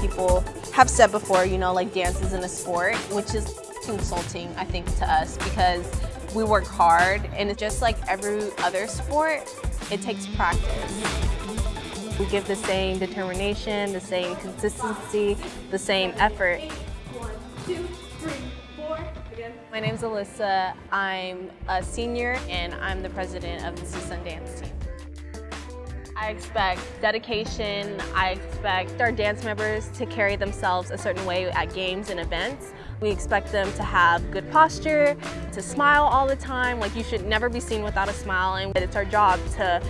people have said before, you know, like dance isn't a sport, which is insulting, I think, to us because we work hard and it's just like every other sport, it takes practice. We give the same determination, the same consistency, the same effort. Four. Again. My name's Alyssa. I'm a senior and I'm the president of the CSUN dance team. I expect dedication. I expect our dance members to carry themselves a certain way at games and events. We expect them to have good posture, to smile all the time. Like you should never be seen without a smile and it's our job to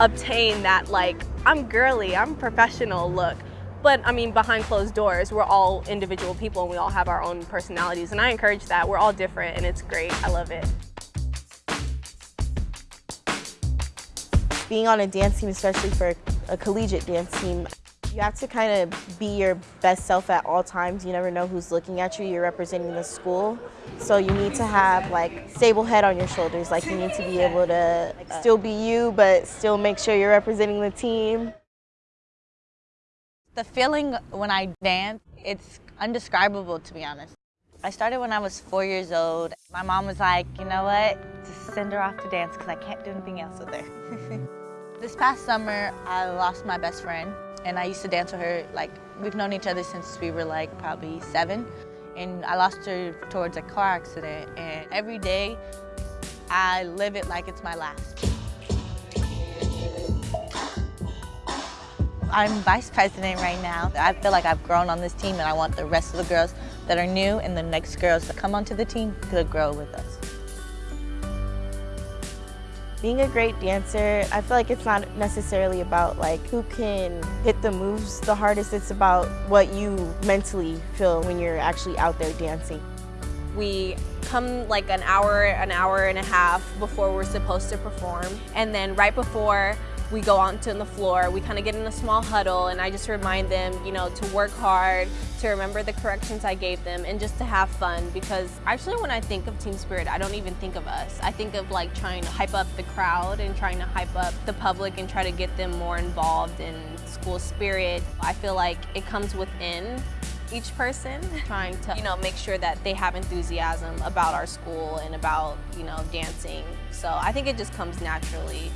obtain that like, I'm girly, I'm professional look. But I mean, behind closed doors, we're all individual people and we all have our own personalities. And I encourage that. We're all different and it's great. I love it. Being on a dance team, especially for a collegiate dance team, you have to kind of be your best self at all times. You never know who's looking at you. You're representing the school. So you need to have like stable head on your shoulders. Like you need to be able to like, still be you, but still make sure you're representing the team. The feeling when I dance, it's undescribable to be honest. I started when I was four years old. My mom was like, you know what, just send her off to dance because I can't do anything else with her. This past summer, I lost my best friend, and I used to dance with her, like, we've known each other since we were, like, probably seven, and I lost her towards a car accident, and every day, I live it like it's my last. I'm vice president right now. I feel like I've grown on this team, and I want the rest of the girls that are new and the next girls that come onto the team to grow with us. Being a great dancer, I feel like it's not necessarily about like who can hit the moves the hardest, it's about what you mentally feel when you're actually out there dancing. We come like an hour, an hour and a half before we're supposed to perform. And then right before we go onto the floor, we kind of get in a small huddle and I just remind them, you know, to work hard, to remember the corrections I gave them and just to have fun because actually when I think of team spirit, I don't even think of us. I think of like trying to hype up the crowd and trying to hype up the public and try to get them more involved in school spirit. I feel like it comes within each person, trying to, you know, make sure that they have enthusiasm about our school and about, you know, dancing. So I think it just comes naturally.